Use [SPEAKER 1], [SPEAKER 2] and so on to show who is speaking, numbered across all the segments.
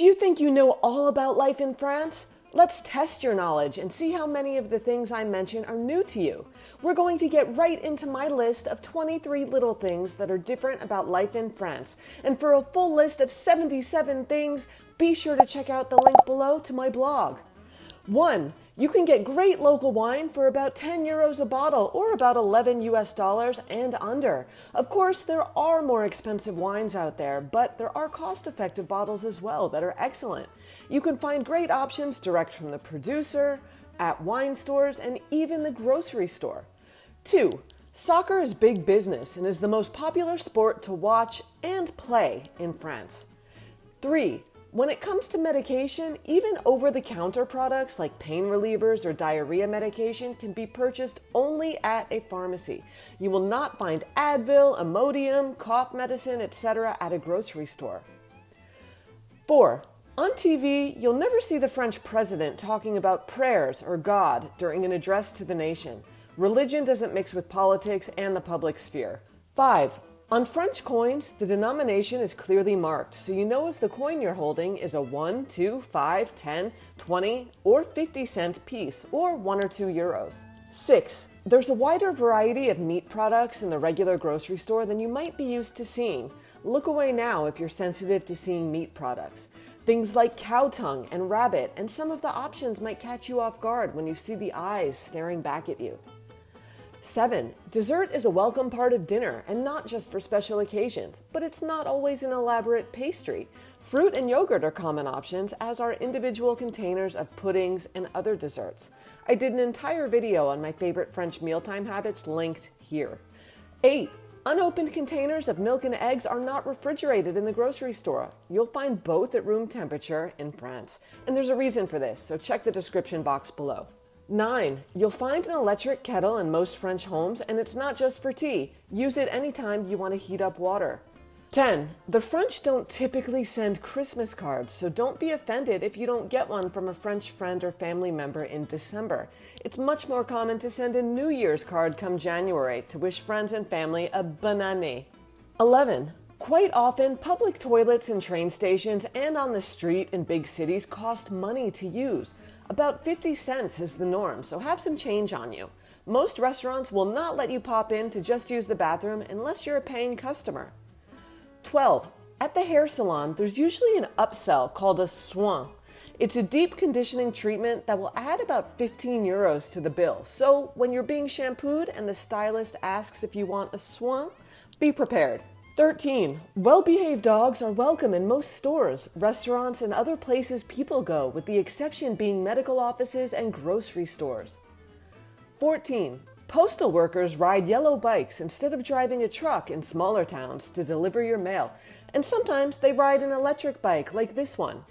[SPEAKER 1] Do you think you know all about life in France? Let's test your knowledge and see how many of the things I mention are new to you. We're going to get right into my list of 23 little things that are different about life in France. And for a full list of 77 things, be sure to check out the link below to my blog. 1. You can get great local wine for about 10 euros a bottle or about 11 US dollars and under. Of course, there are more expensive wines out there, but there are cost effective bottles as well that are excellent. You can find great options direct from the producer, at wine stores, and even the grocery store. 2. Soccer is big business and is the most popular sport to watch and play in France. 3. When it comes to medication, even over the counter products like pain relievers or diarrhea medication can be purchased only at a pharmacy. You will not find Advil, Imodium, cough medicine, etc. at a grocery store. 4. On TV, you'll never see the French president talking about prayers or God during an address to the nation. Religion doesn't mix with politics and the public sphere. 5. On French coins, the denomination is clearly marked, so you know if the coin you're holding is a 1, 2, 5, 10, 20, or 50 cent piece, or 1 or 2 euros. 6. There's a wider variety of meat products in the regular grocery store than you might be used to seeing. Look away now if you're sensitive to seeing meat products. Things like cow tongue and rabbit, and some of the options might catch you off guard when you see the eyes staring back at you. 7. Dessert is a welcome part of dinner and not just for special occasions, but it's not always an elaborate pastry. Fruit and yogurt are common options, as are individual containers of puddings and other desserts. I did an entire video on my favorite French mealtime habits linked here. 8. Unopened containers of milk and eggs are not refrigerated in the grocery store. You'll find both at room temperature in France. And there's a reason for this, so check the description box below. 9. You'll find an electric kettle in most French homes, and it's not just for tea. Use it anytime you want to heat up water. 10. The French don't typically send Christmas cards, so don't be offended if you don't get one from a French friend or family member in December. It's much more common to send a New Year's card come January to wish friends and family a bonne année. 11. Quite often, public toilets in train stations and on the street in big cities cost money to use. About 50 cents is the norm, so have some change on you. Most restaurants will not let you pop in to just use the bathroom unless you're a paying customer. 12. At the hair salon, there's usually an upsell called a soin. It's a deep conditioning treatment that will add about 15 euros to the bill. So when you're being shampooed and the stylist asks if you want a soin, be prepared. 13. Well behaved dogs are welcome in most stores, restaurants, and other places people go, with the exception being medical offices and grocery stores. 14. Postal workers ride yellow bikes instead of driving a truck in smaller towns to deliver your mail, and sometimes they ride an electric bike like this one.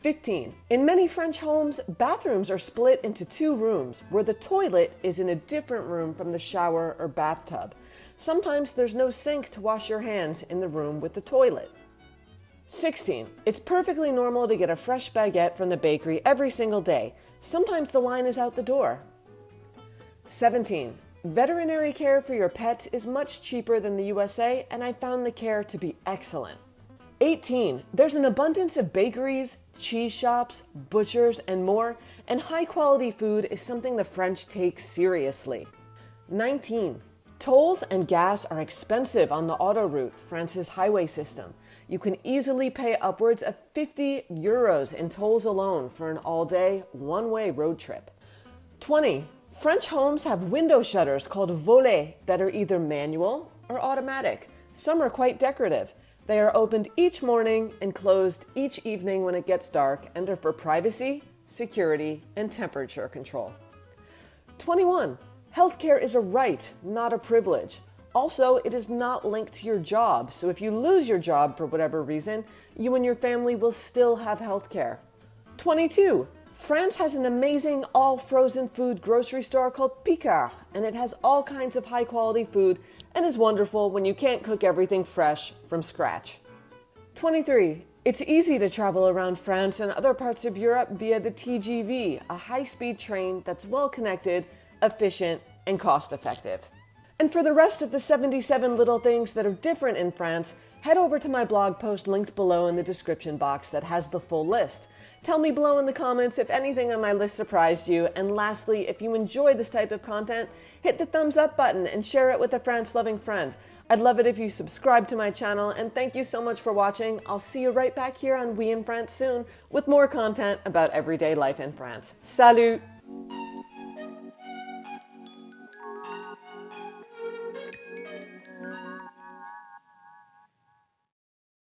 [SPEAKER 1] 15. In many French homes, bathrooms are split into two rooms, where the toilet is in a different room from the shower or bathtub. Sometimes there's no sink to wash your hands in the room with the toilet. 16. It's perfectly normal to get a fresh baguette from the bakery every single day. Sometimes the line is out the door. 17. Veterinary care for your pets is much cheaper than the USA, and I found the care to be excellent. 18. There's an abundance of bakeries, cheese shops, butchers, and more, and high quality food is something the French take seriously. 19. Tolls and gas are expensive on the autoroute, France's highway system. You can easily pay upwards of 50 euros in tolls alone for an all day, one way road trip. 20. French homes have window shutters called volets that are either manual or automatic. Some are quite decorative. They are opened each morning and closed each evening when it gets dark and are for privacy, security, and temperature control. 21. Healthcare is a right, not a privilege. Also, it is not linked to your job, so if you lose your job for whatever reason, you and your family will still have healthcare. 22. France has an amazing all frozen food grocery store called Picard, and it has all kinds of high quality food and is wonderful when you can't cook everything fresh from scratch. 23. It's easy to travel around France and other parts of Europe via the TGV, a high speed train that's well connected, efficient, and cost effective. And for the rest of the 77 little things that are different in France, head over to my blog post linked below in the description box that has the full list. Tell me below in the comments if anything on my list surprised you. And lastly, if you enjoy this type of content, hit the thumbs up button and share it with a France loving friend. I'd love it if you subscribe to my channel, and thank you so much for watching. I'll see you right back here on Oui in France soon with more content about everyday life in France. Salut!